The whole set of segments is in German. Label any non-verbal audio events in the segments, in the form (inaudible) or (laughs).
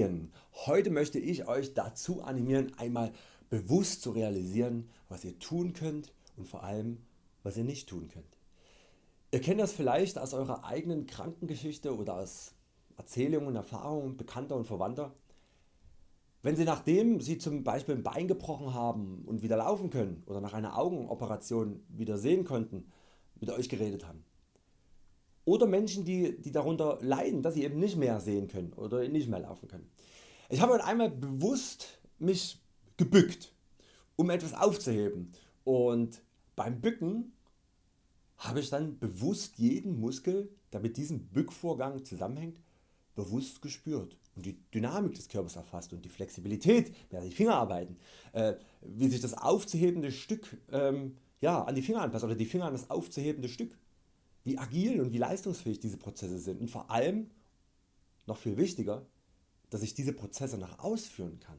Morgen! Heute möchte ich Euch dazu animieren einmal bewusst zu realisieren was ihr tun könnt und vor allem was ihr nicht tun könnt. Ihr kennt das vielleicht aus Eurer eigenen Krankengeschichte oder aus Erzählungen und Erfahrungen Bekannter und Verwandter. Wenn Sie nachdem Sie zum Beispiel ein Bein gebrochen haben und wieder laufen können oder nach einer Augenoperation wieder sehen konnten mit Euch geredet haben. Oder Menschen die, die darunter leiden dass sie eben nicht mehr sehen können oder nicht mehr laufen können. Ich habe einmal bewusst mich gebückt um etwas aufzuheben und beim Bücken habe ich dann bewusst jeden Muskel der mit diesem Bückvorgang zusammenhängt bewusst gespürt und die Dynamik des Körpers erfasst und die Flexibilität, während die Finger arbeiten, äh, wie sich das aufzuhebende Stück ähm, ja, an die Finger anpasst oder die Finger an das aufzuhebende Stück, wie agil und wie leistungsfähig diese Prozesse sind und vor allem, noch viel wichtiger, dass ich diese Prozesse noch ausführen kann.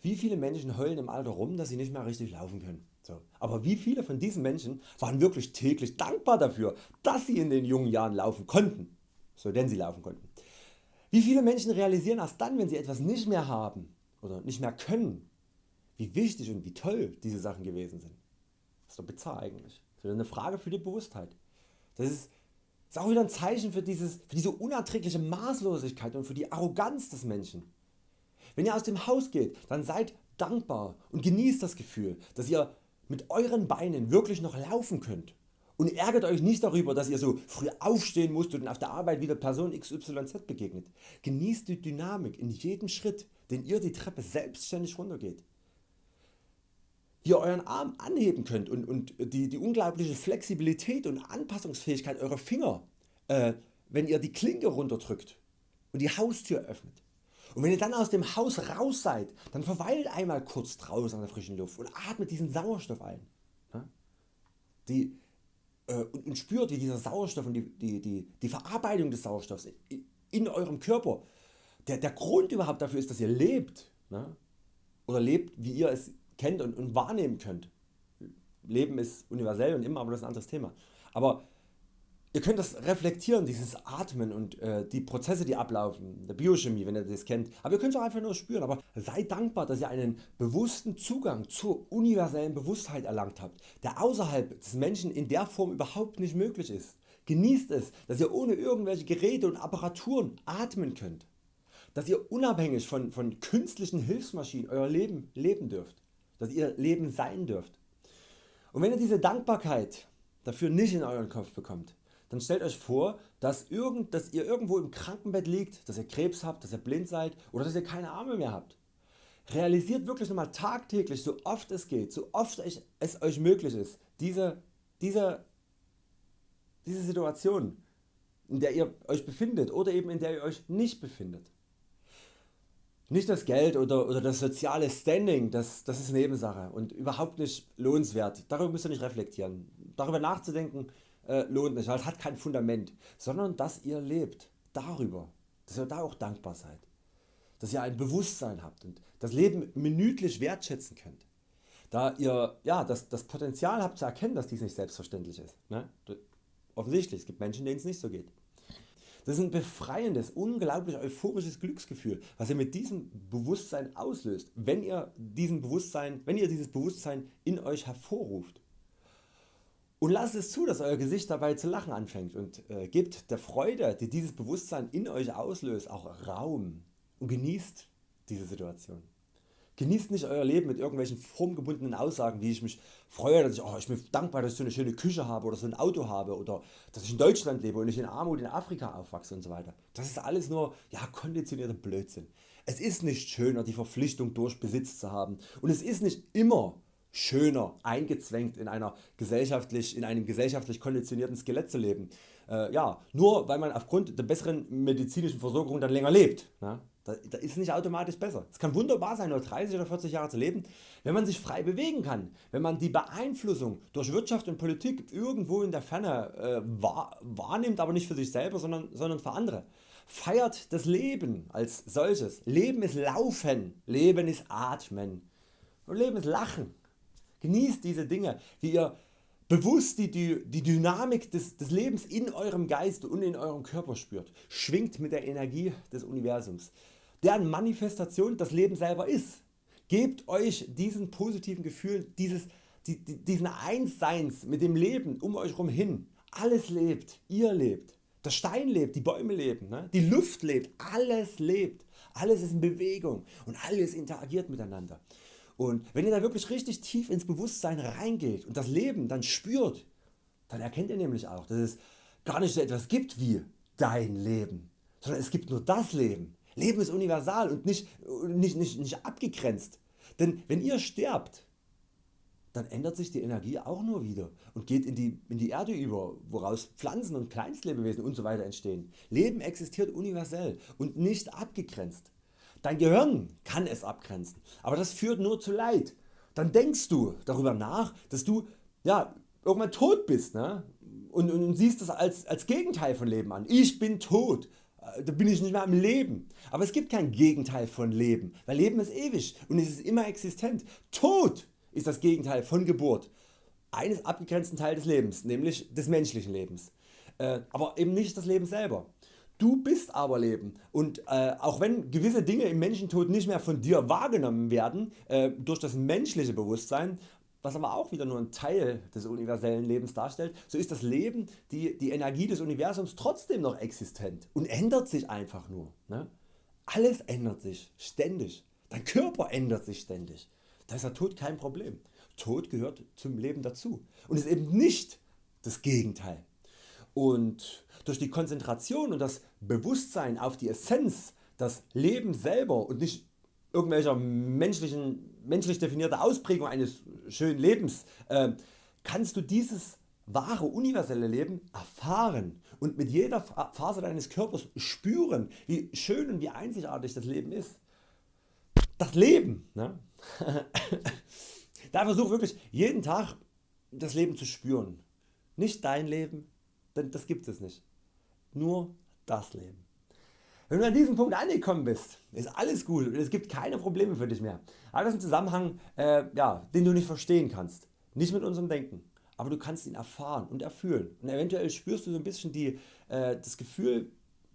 Wie viele Menschen heulen im Alter rum dass sie nicht mehr richtig laufen können. So. Aber wie viele von diesen Menschen waren wirklich täglich dankbar dafür dass sie in den jungen Jahren laufen konnten, so denn sie laufen konnten. Wie viele Menschen realisieren erst dann wenn sie etwas nicht mehr haben oder nicht mehr können wie wichtig und wie toll diese Sachen gewesen sind. Das ist doch bizarr eigentlich. Das ist eine Frage für die Bewusstheit. Das ist, ist auch wieder ein Zeichen für, dieses, für diese unerträgliche Maßlosigkeit und für die Arroganz des Menschen. Wenn ihr aus dem Haus geht, dann seid dankbar und genießt das Gefühl, dass ihr mit Euren Beinen wirklich noch laufen könnt und ärgert Euch nicht darüber dass ihr so früh aufstehen musst und auf der Arbeit wieder Person XYZ begegnet. Genießt die Dynamik in jedem Schritt den ihr die Treppe selbstständig runtergeht. Wie ihr Euren Arm anheben könnt und, und die, die unglaubliche Flexibilität und Anpassungsfähigkeit eurer Finger äh, wenn ihr die Klinke runterdrückt und die Haustür öffnet. Und wenn ihr dann aus dem Haus raus seid, dann verweilt einmal kurz draußen an der frischen Luft und atmet diesen Sauerstoff ein. Die, äh, und, spürt wie dieser Sauerstoff und die, die, die, die Verarbeitung des Sauerstoffs in, in eurem Körper der, der Grund überhaupt dafür ist dass ihr lebt ne? oder lebt wie ihr es kennt und, und wahrnehmen könnt. Leben ist universell und immer aber das ist ein anderes Thema. Aber Ihr könnt das reflektieren, dieses Atmen und äh, die Prozesse die ablaufen, der Biochemie wenn ihr das kennt, aber ihr könnt es auch einfach nur spüren, aber seid dankbar dass ihr einen bewussten Zugang zur universellen Bewusstheit erlangt habt, der außerhalb des Menschen in der Form überhaupt nicht möglich ist. Genießt es dass ihr ohne irgendwelche Geräte und Apparaturen atmen könnt, dass ihr unabhängig von, von künstlichen Hilfsmaschinen Euer Leben leben dürft, dass ihr Leben sein dürft. Und wenn ihr diese Dankbarkeit dafür nicht in euren Kopf bekommt, dann stellt Euch vor dass, irgend, dass ihr irgendwo im Krankenbett liegt, dass ihr Krebs habt, dass ihr blind seid oder dass ihr keine Arme mehr habt. Realisiert wirklich nochmal tagtäglich so oft es geht, so oft es Euch möglich ist diese, diese, diese Situation in der ihr Euch befindet oder eben in der ihr Euch nicht befindet. Nicht das Geld oder, oder das soziale Standing, das, das ist Nebensache und überhaupt nicht lohnenswert. Darüber müsst ihr nicht reflektieren. Darüber nachzudenken äh, lohnt nicht, es hat kein Fundament, sondern dass ihr lebt darüber, dass ihr da auch dankbar seid, dass ihr ein Bewusstsein habt und das Leben minütlich wertschätzen könnt. Da ihr ja, das, das Potenzial habt zu erkennen, dass dies nicht selbstverständlich ist. Ne? Offensichtlich, es gibt Menschen denen es nicht so geht. Das ist ein befreiendes, unglaublich euphorisches Glücksgefühl, was ihr mit diesem Bewusstsein auslöst, wenn ihr, diesen Bewusstsein, wenn ihr dieses Bewusstsein in Euch hervorruft. Und lasst es zu, dass Euer Gesicht dabei zu lachen anfängt und äh, gebt der Freude, die dieses Bewusstsein in Euch auslöst, auch Raum und genießt diese Situation. Genießt nicht Euer Leben mit irgendwelchen formgebundenen Aussagen wie ich mich freue, dass ich, oh, ich bin dankbar dass ich so eine schöne Küche habe oder so ein Auto habe oder dass ich in Deutschland lebe und nicht in Armut in Afrika aufwachse und so weiter. Das ist alles nur ja, konditionierter Blödsinn. Es ist nicht schöner die Verpflichtung durch Besitz zu haben und es ist nicht immer schöner eingezwängt in, einer gesellschaftlich, in einem gesellschaftlich konditionierten Skelett zu leben. Äh, ja, nur weil man aufgrund der besseren medizinischen Versorgung dann länger lebt. Ne? Da, da ist nicht automatisch besser. Es kann wunderbar sein nur 30 oder 40 Jahre zu leben, wenn man sich frei bewegen kann, wenn man die Beeinflussung durch Wirtschaft und Politik irgendwo in der Ferne äh, wahr, wahrnimmt, aber nicht für sich selber, sondern, sondern für andere. Feiert das Leben als solches. Leben ist Laufen, Leben ist Atmen und Leben ist Lachen. Genießt diese Dinge, wie ihr bewusst die, die, die Dynamik des, des Lebens in eurem Geist und in eurem Körper spürt. Schwingt mit der Energie des Universums. Deren Manifestation das Leben selber ist. Gebt Euch diesen positiven Gefühl, dieses, die, die, diesen Einsseins mit dem Leben um Euch herum hin. Alles lebt, ihr lebt, der Stein lebt, die Bäume leben, ne? die Luft lebt, alles lebt. Alles ist in Bewegung und alles interagiert miteinander. Und wenn ihr da wirklich richtig tief ins Bewusstsein reingeht und das Leben dann spürt, dann erkennt ihr nämlich auch, dass es gar nicht so etwas gibt wie dein Leben, sondern es gibt nur das Leben. Leben ist universal und nicht, nicht, nicht, nicht abgegrenzt. Denn wenn ihr sterbt, dann ändert sich die Energie auch nur wieder und geht in die, in die Erde über, woraus Pflanzen und Kleinstlebewesen usw. So entstehen. Leben existiert universell und nicht abgegrenzt. Dein Gehirn kann es abgrenzen, aber das führt nur zu Leid. Dann denkst du darüber nach, dass du ja, irgendwann tot bist ne? und, und, und siehst das als, als Gegenteil von Leben an. Ich bin tot, da bin ich nicht mehr am Leben. Aber es gibt kein Gegenteil von Leben, weil Leben ist ewig und es ist immer existent. Tod ist das Gegenteil von Geburt eines abgegrenzten Teil des Lebens, nämlich des menschlichen Lebens. Äh, aber eben nicht das Leben selber. Du bist aber Leben und äh, auch wenn gewisse Dinge im Menschentod nicht mehr von dir wahrgenommen werden äh, durch das menschliche Bewusstsein, was aber auch wieder nur ein Teil des universellen Lebens darstellt, so ist das Leben, die, die Energie des Universums trotzdem noch existent und ändert sich einfach nur. Ne? Alles ändert sich ständig, dein Körper ändert sich ständig. Da ist der Tod kein Problem. Tod gehört zum Leben dazu und ist eben nicht das Gegenteil. Und durch die Konzentration und das Bewusstsein auf die Essenz, das Leben selber und nicht irgendwelcher menschlichen, menschlich definierter Ausprägung eines schönen Lebens, äh, kannst du dieses wahre universelle Leben erfahren und mit jeder Phase deines Körpers spüren wie schön und wie einzigartig das Leben ist. Das Leben. Ne? (laughs) da versuch wirklich jeden Tag das Leben zu spüren. Nicht dein Leben, denn das gibt es nicht. Nur das Leben. Wenn du an diesem Punkt angekommen bist, ist alles gut und es gibt keine Probleme für dich mehr. Aber das ist ein Zusammenhang, äh, ja, den du nicht verstehen kannst. Nicht mit unserem Denken. Aber du kannst ihn erfahren und erfühlen. Und eventuell spürst du so ein bisschen die, äh, das Gefühl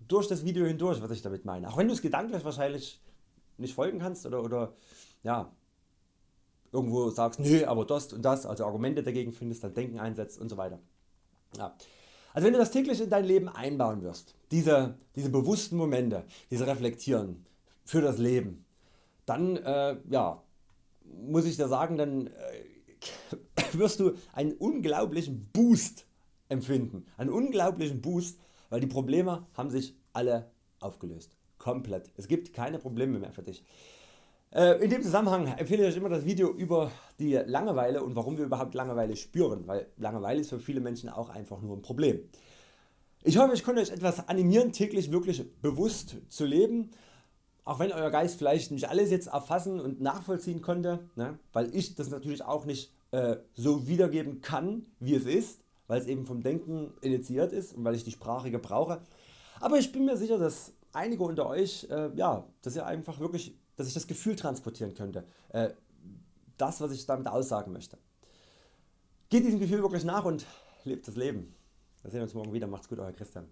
durch das Video hindurch, was ich damit meine. Auch wenn du es gedanklich wahrscheinlich nicht folgen kannst oder, oder ja, irgendwo sagst, nö, aber das und das, also Argumente dagegen findest, dein Denken einsetzt und so weiter. Ja. Also wenn du das täglich in dein Leben einbauen wirst, diese, diese bewussten Momente, diese Reflektieren für das Leben, dann äh, ja, muss ich dir sagen, dann äh, (laughs) wirst du einen unglaublichen Boost empfinden. Einen unglaublichen Boost, weil die Probleme haben sich alle aufgelöst. Komplett. Es gibt keine Probleme mehr für dich. Äh, in dem Zusammenhang empfehle ich euch immer das Video über die Langeweile und warum wir überhaupt Langeweile spüren, weil Langeweile ist für viele Menschen auch einfach nur ein Problem. Ich hoffe ich konnte Euch etwas animieren täglich wirklich bewusst zu leben, auch wenn Euer Geist vielleicht nicht alles jetzt erfassen und nachvollziehen konnte, ne, weil ich das natürlich auch nicht äh, so wiedergeben kann wie es ist, weil es eben vom Denken initiiert ist und weil ich die Sprache gebrauche. Aber ich bin mir sicher dass einige unter Euch, äh, ja, dass ihr einfach wirklich dass ich das Gefühl transportieren könnte, äh, das was ich damit aussagen möchte. Geht diesem Gefühl wirklich nach und lebt das Leben. Wir sehen uns morgen wieder, macht's gut Euer Christian.